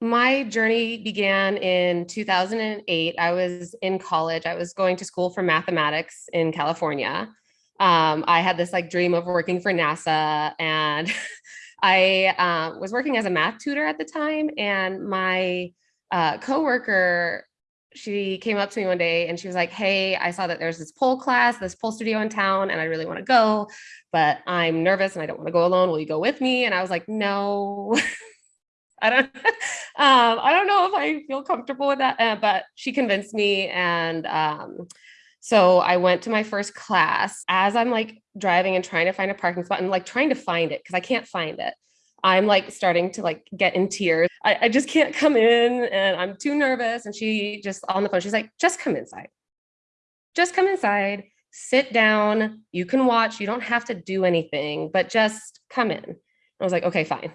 My journey began in 2008. I was in college. I was going to school for mathematics in California. Um, I had this like dream of working for NASA and I uh, was working as a math tutor at the time and my uh, coworker she came up to me one day and she was like, Hey, I saw that there's this pole class, this pole studio in town, and I really want to go, but I'm nervous and I don't want to go alone. Will you go with me? And I was like, No, I don't, um, I don't know if I feel comfortable with that, uh, but she convinced me. And um, so I went to my first class as I'm like driving and trying to find a parking spot and like trying to find it because I can't find it. I'm like starting to like get in tears. I, I just can't come in and I'm too nervous. And she just on the phone, she's like, just come inside. Just come inside, sit down. You can watch. You don't have to do anything, but just come in. I was like, okay, fine.